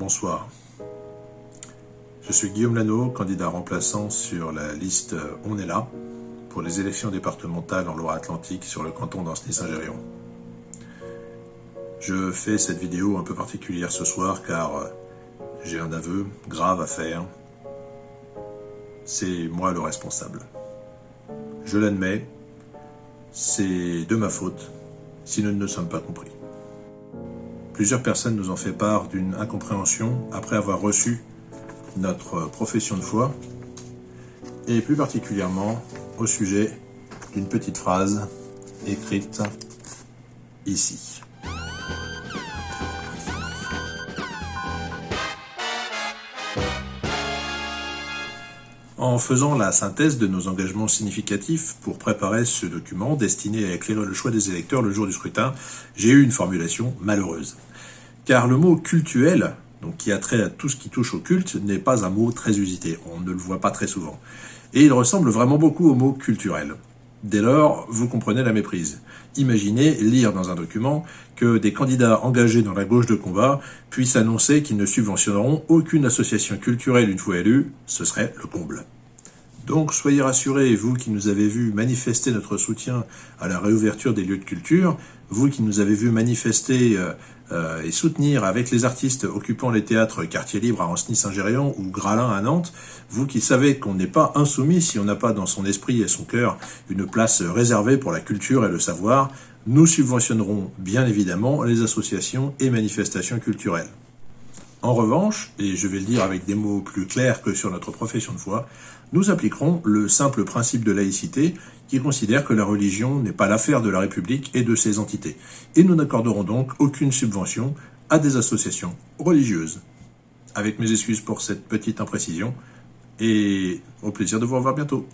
Bonsoir. Je suis Guillaume Lano, candidat remplaçant sur la liste On est là pour les élections départementales en Loire-Atlantique sur le canton d'Ancenis-Saint-Gérion. Je fais cette vidéo un peu particulière ce soir car j'ai un aveu grave à faire. C'est moi le responsable. Je l'admets, c'est de ma faute si nous ne nous sommes pas compris. Plusieurs personnes nous ont fait part d'une incompréhension après avoir reçu notre profession de foi, et plus particulièrement au sujet d'une petite phrase écrite ici. En faisant la synthèse de nos engagements significatifs pour préparer ce document destiné à éclairer le choix des électeurs le jour du scrutin, j'ai eu une formulation malheureuse. Car le mot cultuel, donc qui a trait à tout ce qui touche au culte, n'est pas un mot très usité, on ne le voit pas très souvent. Et il ressemble vraiment beaucoup au mot culturel. Dès lors, vous comprenez la méprise. Imaginez lire dans un document que des candidats engagés dans la gauche de combat puissent annoncer qu'ils ne subventionneront aucune association culturelle une fois élus, ce serait le comble. Donc soyez rassurés, vous qui nous avez vu manifester notre soutien à la réouverture des lieux de culture, vous qui nous avez vu manifester euh, euh, et soutenir avec les artistes occupant les théâtres Quartier Libre à Ancenis-Saint-Gérion ou Gralin à Nantes, vous qui savez qu'on n'est pas insoumis si on n'a pas dans son esprit et son cœur une place réservée pour la culture et le savoir, nous subventionnerons bien évidemment les associations et manifestations culturelles. En revanche, et je vais le dire avec des mots plus clairs que sur notre profession de foi, nous appliquerons le simple principe de laïcité qui considère que la religion n'est pas l'affaire de la République et de ses entités. Et nous n'accorderons donc aucune subvention à des associations religieuses. Avec mes excuses pour cette petite imprécision, et au plaisir de vous revoir bientôt.